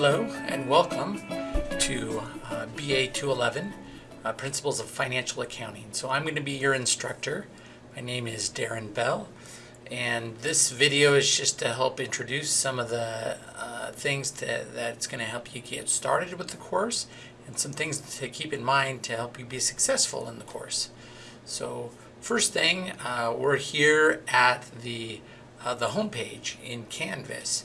Hello and welcome to uh, BA 211, uh, Principles of Financial Accounting. So I'm going to be your instructor. My name is Darren Bell and this video is just to help introduce some of the uh, things to, that's going to help you get started with the course and some things to keep in mind to help you be successful in the course. So first thing, uh, we're here at the, uh, the home page in Canvas.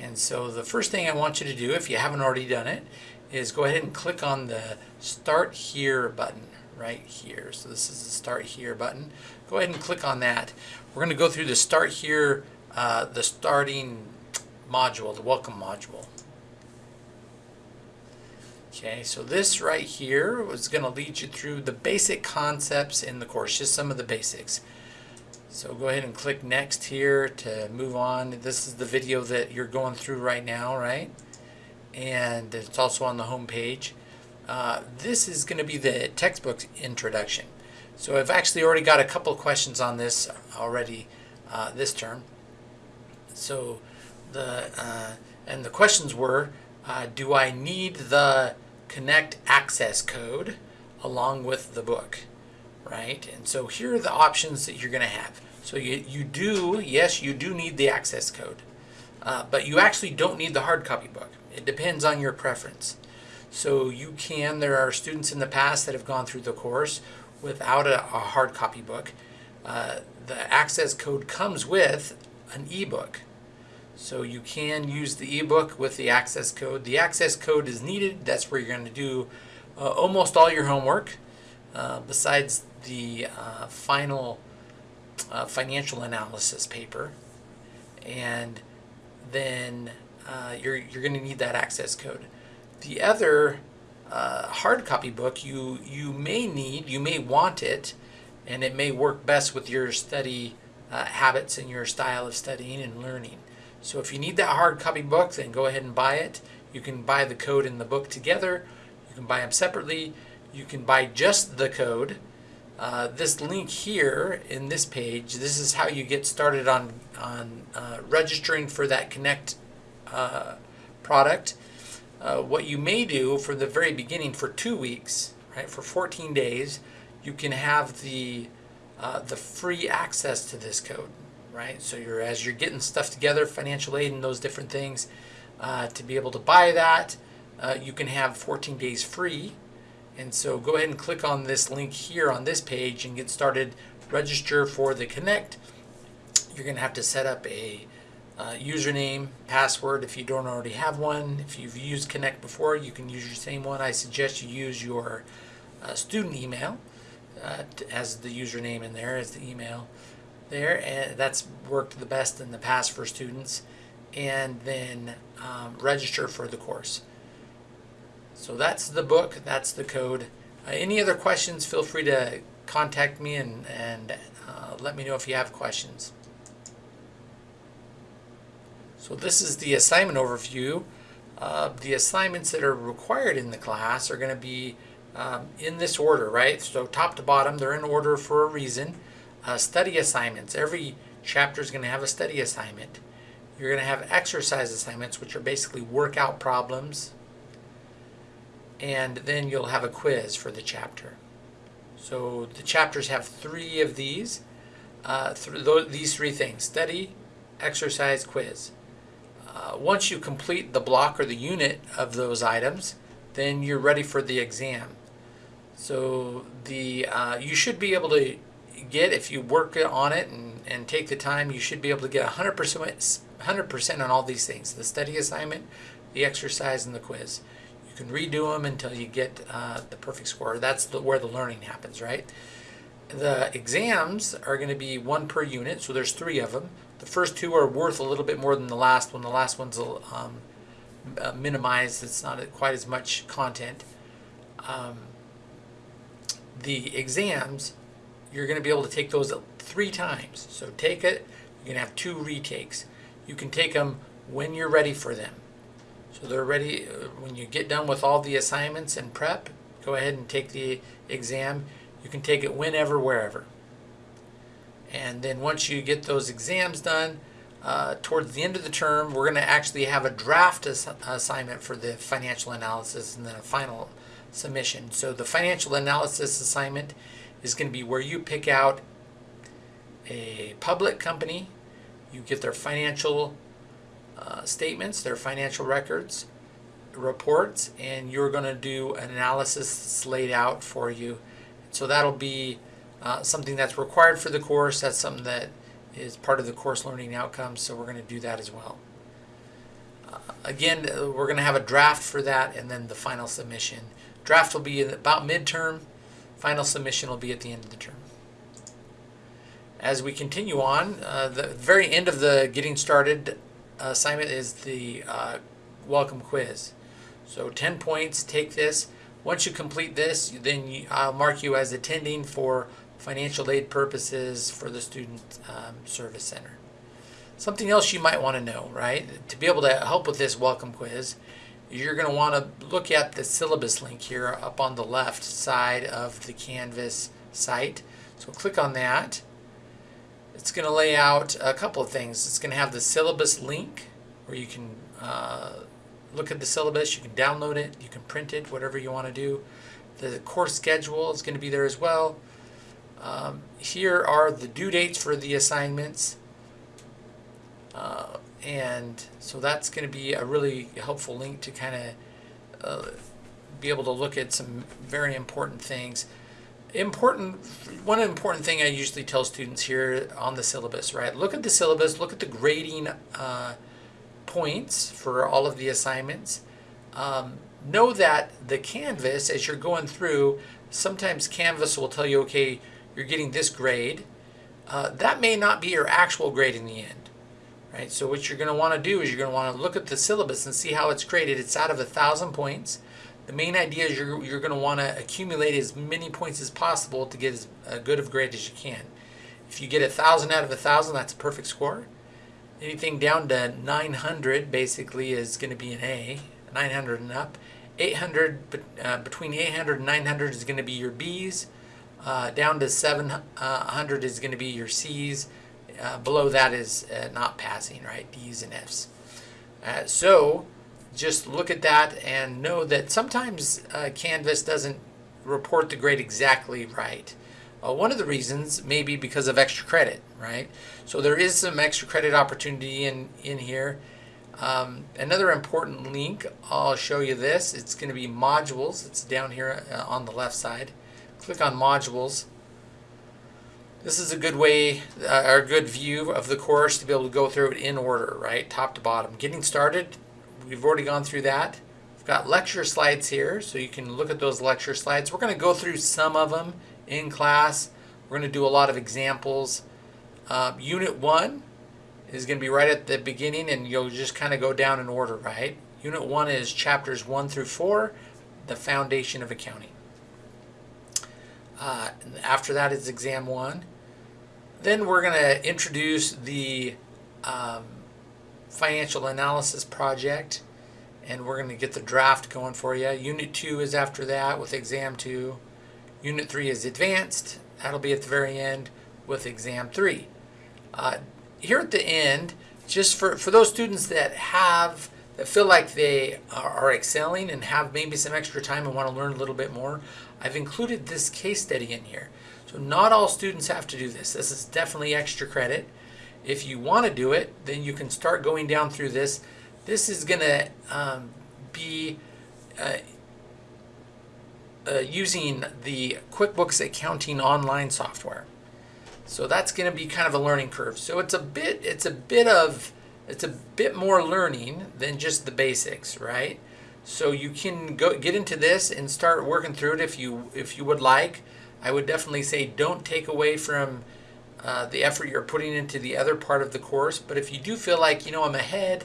And so the first thing I want you to do, if you haven't already done it, is go ahead and click on the Start Here button right here. So this is the Start Here button. Go ahead and click on that. We're going to go through the Start Here, uh, the starting module, the Welcome module. Okay, so this right here is going to lead you through the basic concepts in the course, just some of the basics. So go ahead and click next here to move on. This is the video that you're going through right now, right? And it's also on the home page. Uh, this is going to be the textbook introduction. So I've actually already got a couple questions on this already uh, this term. So the uh, and the questions were, uh, do I need the Connect access code along with the book? Right? And so here are the options that you're going to have. So you, you do, yes, you do need the access code, uh, but you actually don't need the hard copy book. It depends on your preference. So you can, there are students in the past that have gone through the course without a, a hard copy book. Uh, the access code comes with an ebook. So you can use the ebook with the access code. The access code is needed. That's where you're going to do uh, almost all your homework. Uh, besides the uh, final uh, financial analysis paper and then uh, you're, you're going to need that access code. The other uh, hard copy book you, you may need, you may want it, and it may work best with your study uh, habits and your style of studying and learning. So if you need that hard copy book, then go ahead and buy it. You can buy the code and the book together. You can buy them separately. You can buy just the code uh, this link here in this page, this is how you get started on, on uh, registering for that Connect uh, product. Uh, what you may do for the very beginning for two weeks, right, for 14 days, you can have the, uh, the free access to this code, right? So you're as you're getting stuff together, financial aid and those different things, to be able to buy that, you can have 14 days free and so go ahead and click on this link here on this page and get started. Register for the Connect. You're going to have to set up a uh, username, password if you don't already have one. If you've used Connect before, you can use your same one. I suggest you use your uh, student email uh, as the username in there, as the email there. And that's worked the best in the past for students. And then um, register for the course. So that's the book, that's the code. Uh, any other questions, feel free to contact me and, and uh, let me know if you have questions. So this is the assignment overview. Uh, the assignments that are required in the class are going to be um, in this order, right? So top to bottom, they're in order for a reason. Uh, study assignments. Every chapter is going to have a study assignment. You're going to have exercise assignments, which are basically workout problems, and then you'll have a quiz for the chapter. So the chapters have three of these, uh, th these three things, study, exercise, quiz. Uh, once you complete the block or the unit of those items, then you're ready for the exam. So the uh, you should be able to get, if you work on it and, and take the time, you should be able to get 100%, 100% on all these things, the study assignment, the exercise, and the quiz. You can redo them until you get uh, the perfect score. That's the, where the learning happens, right? The exams are going to be one per unit, so there's three of them. The first two are worth a little bit more than the last one. The last one's um, uh, minimized. It's not quite as much content. Um, the exams, you're going to be able to take those three times. So take it, you're going to have two retakes. You can take them when you're ready for them. So they're ready, uh, when you get done with all the assignments and prep, go ahead and take the exam. You can take it whenever, wherever. And then once you get those exams done, uh, towards the end of the term, we're going to actually have a draft ass- assignment for the financial analysis and then a final submission. So the financial analysis assignment is going to be where you pick out a public company, you get their financial uh, statements, their financial records, reports, and you're going to do an analysis that's laid out for you. So that'll be uh, something that's required for the course. That's something that is part of the course learning outcomes. So we're going to do that as well. Uh, again, uh, we're going to have a draft for that and then the final submission. Draft will be about midterm. Final submission will be at the end of the term. As we continue on, uh, the very end of the getting started assignment is the uh, welcome quiz. So 10 points, take this. Once you complete this, then you, I'll mark you as attending for financial aid purposes for the Student um, Service Center. Something else you might want to know, right? To be able to help with this welcome quiz, you're going to want to look at the syllabus link here up on the left side of the Canvas site. So click on that. It's going to lay out a couple of things. It's going to have the syllabus link where you can uh, look at the syllabus, you can download it, you can print it, whatever you want to do. The course schedule is going to be there as well. Um, here are the due dates for the assignments. Uh, and so that's going to be a really helpful link to kind of uh, be able to look at some very important things. Important, one important thing I usually tell students here on the syllabus, right? Look at the syllabus, look at the grading uh, points for all of the assignments. Um, know that the Canvas, as you're going through, sometimes Canvas will tell you, okay, you're getting this grade. Uh, that may not be your actual grade in the end, right? So what you're going to want to do is you're going to want to look at the syllabus and see how it's graded. It's out of a thousand points. The main idea is you're, you're going to want to accumulate as many points as possible to get as uh, good of grade as you can. If you get a thousand out of a thousand, that's a perfect score. Anything down to 900 basically is going to be an A, 900 and up. 800 uh, between 800 and 900 is going to be your B's. Uh, down to 700 is going to be your C's. Uh, below that is uh, not passing, right? D's and F's. Uh, so just look at that and know that sometimes uh, Canvas doesn't report the grade exactly right. Uh, one of the reasons may be because of extra credit, right? So there is some extra credit opportunity in, in here. Um, another important link, I'll show you this. It's going to be modules. It's down here uh, on the left side. Click on modules. This is a good way, uh, or a good view of the course to be able to go through it in order, right? Top to bottom. Getting started, we've already gone through that. We've got lecture slides here, so you can look at those lecture slides. We're going to go through some of them in class. We're going to do a lot of examples. Uh, unit 1 is going to be right at the beginning, and you'll just kind of go down in order, right? Unit 1 is chapters 1 through 4, the foundation of accounting. Uh, after that is exam 1. Then we're going to introduce the um, financial analysis project, and we're going to get the draft going for you. Unit 2 is after that with exam 2. Unit 3 is advanced. That'll be at the very end with exam 3. Uh, here at the end, just for, for those students that have, that feel like they are, are excelling and have maybe some extra time and want to learn a little bit more, I've included this case study in here. So not all students have to do this. This is definitely extra credit. If you want to do it, then you can start going down through this. This is going to um, be uh, uh, using the QuickBooks accounting online software. So that's going to be kind of a learning curve. So it's a bit it's a bit of it's a bit more learning than just the basics, right? So you can go get into this and start working through it if you if you would like. I would definitely say don't take away from uh, the effort you're putting into the other part of the course. But if you do feel like you know I'm ahead,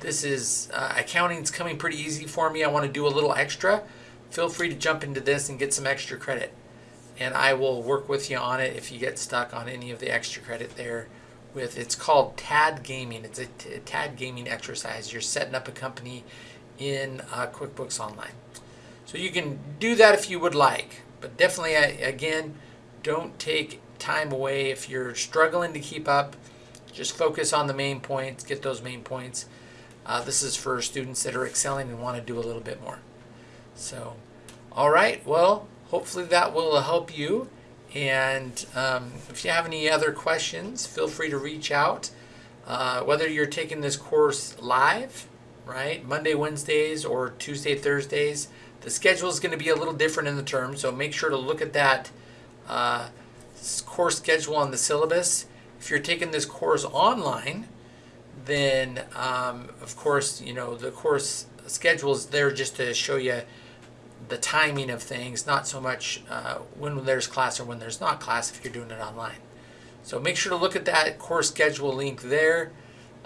this is uh, accounting's coming pretty easy for me. I want to do a little extra feel free to jump into this and get some extra credit. And I will work with you on it if you get stuck on any of the extra credit there with it's called TAD Gaming. It's a TAD Gaming exercise. You're setting up a company in uh, QuickBooks Online. So you can do that if you would like, but definitely again, don't take time away if you're struggling to keep up. just focus on the main points, get those main points. Uh, this is for students that are excelling and want to do a little bit more. So, all right, well, hopefully that will help you. And um, if you have any other questions, feel free to reach out. Uh, whether you're taking this course live, right, Monday, Wednesdays, or Tuesday, Thursdays, the schedule is going to be a little different in the term, so make sure to look at that uh, course schedule on the syllabus. If you're taking this course online, then um, of course, you know, the course schedule is there just to show you the timing of things, not so much uh, when there's class or when there's not class if you're doing it online. So make sure to look at that course schedule link there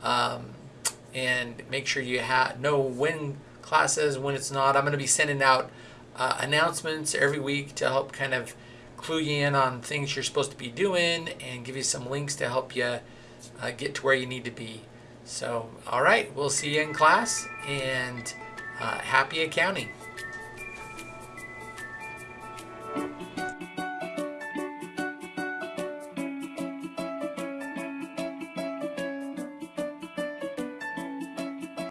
um, and make sure you know when class is, when it's not. I'm going to be sending out uh, announcements every week to help kind of clue you in on things you're supposed to be doing and give you some links to help you uh, get to where you need to be. So, all right, we'll see you in class and uh, happy accounting.